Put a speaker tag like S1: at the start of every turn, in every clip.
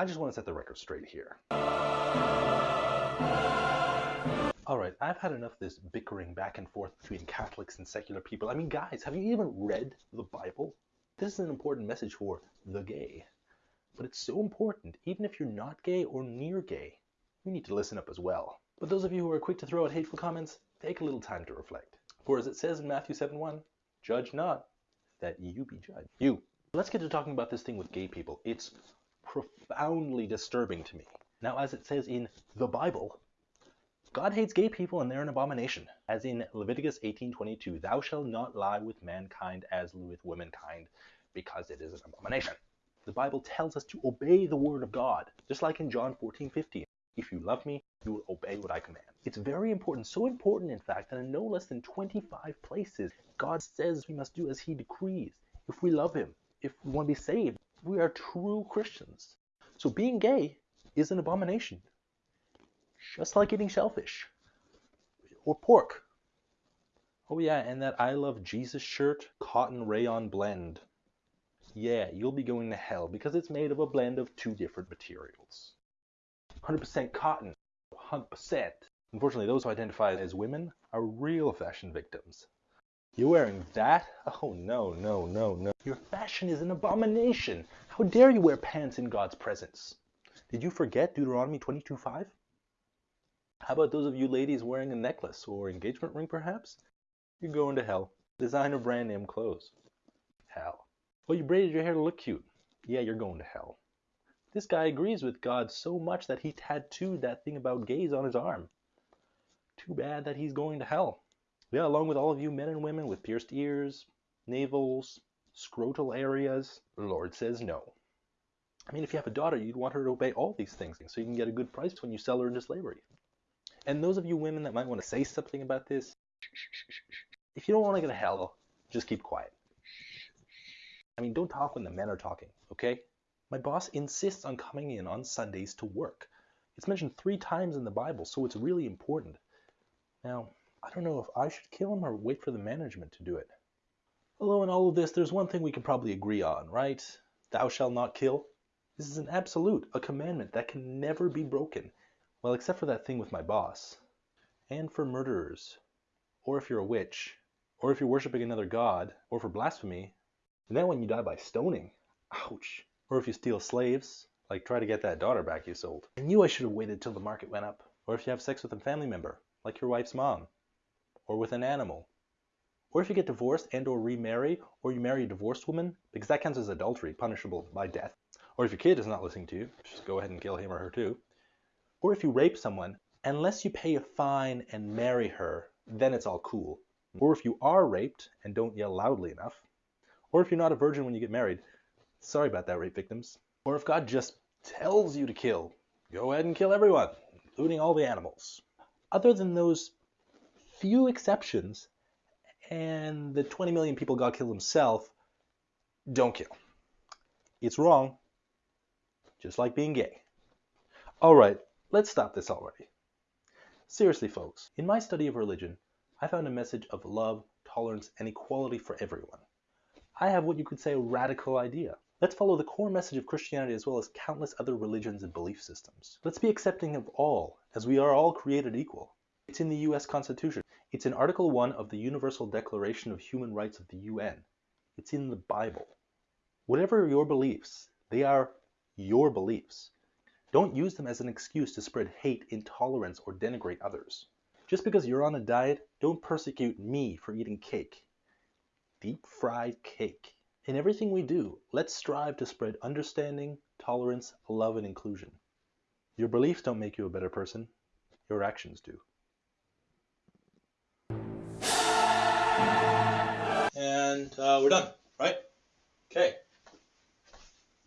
S1: I just want to set the record straight here. Alright, I've had enough of this bickering back and forth between Catholics and secular people. I mean, guys, have you even read the Bible? This is an important message for the gay. But it's so important, even if you're not gay or near gay, you need to listen up as well. But those of you who are quick to throw out hateful comments, take a little time to reflect. For as it says in Matthew 7:1, judge not, that you be judged. You. Let's get to talking about this thing with gay people. It's profoundly disturbing to me. Now, as it says in the Bible, God hates gay people and they're an abomination. As in Leviticus 18:22, thou shalt not lie with mankind as with womankind, because it is an abomination. The Bible tells us to obey the word of God, just like in John 14:15. If you love me, you will obey what I command. It's very important, so important in fact, that in no less than 25 places, God says we must do as he decrees. If we love him, if we want to be saved, we are true Christians. So being gay is an abomination. Just like eating shellfish or pork. Oh yeah, and that I love Jesus shirt, cotton rayon blend yeah, you'll be going to hell because it's made of a blend of two different materials. 100% cotton, 100%. Unfortunately, those who identify as women are real fashion victims. You're wearing that? Oh no, no, no, no. Your fashion is an abomination. How dare you wear pants in God's presence? Did you forget Deuteronomy 22:5? How about those of you ladies wearing a necklace or engagement ring perhaps? You're going to hell. Designer brand name clothes. Hell. Well, you braided your hair to look cute. Yeah, you're going to hell. This guy agrees with God so much that he tattooed that thing about gays on his arm. Too bad that he's going to hell. Yeah, along with all of you men and women with pierced ears, navels, scrotal areas, the Lord says no. I mean, if you have a daughter, you'd want her to obey all these things so you can get a good price when you sell her into slavery. And those of you women that might want to say something about this, if you don't want to go to hell, just keep quiet. I mean, don't talk when the men are talking, okay? My boss insists on coming in on Sundays to work. It's mentioned three times in the Bible, so it's really important. Now, I don't know if I should kill him or wait for the management to do it. Although in all of this, there's one thing we can probably agree on, right? Thou shalt not kill. This is an absolute, a commandment that can never be broken. Well, except for that thing with my boss. And for murderers. Or if you're a witch. Or if you're worshiping another god. Or for blasphemy. And then when you die by stoning, ouch. Or if you steal slaves, like try to get that daughter back you sold. I knew I should have waited till the market went up. Or if you have sex with a family member, like your wife's mom. Or with an animal. Or if you get divorced and or remarry, or you marry a divorced woman, because that counts as adultery, punishable by death. Or if your kid is not listening to you, just go ahead and kill him or her too. Or if you rape someone, unless you pay a fine and marry her, then it's all cool. Or if you are raped and don't yell loudly enough, or if you're not a virgin when you get married, sorry about that, rape victims. Or if God just tells you to kill, go ahead and kill everyone, including all the animals. Other than those few exceptions, and the 20 million people God killed himself, don't kill. It's wrong, just like being gay. All right, let's stop this already. Seriously, folks, in my study of religion, I found a message of love, tolerance, and equality for everyone. I have what you could say a radical idea. Let's follow the core message of Christianity as well as countless other religions and belief systems. Let's be accepting of all, as we are all created equal. It's in the US Constitution. It's in Article 1 of the Universal Declaration of Human Rights of the UN. It's in the Bible. Whatever your beliefs, they are your beliefs. Don't use them as an excuse to spread hate, intolerance, or denigrate others. Just because you're on a diet, don't persecute me for eating cake deep fried cake. In everything we do, let's strive to spread understanding, tolerance, love, and inclusion. Your beliefs don't make you a better person, your actions do.
S2: And uh, we're done, right? Okay.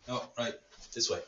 S2: Oh, right, this way.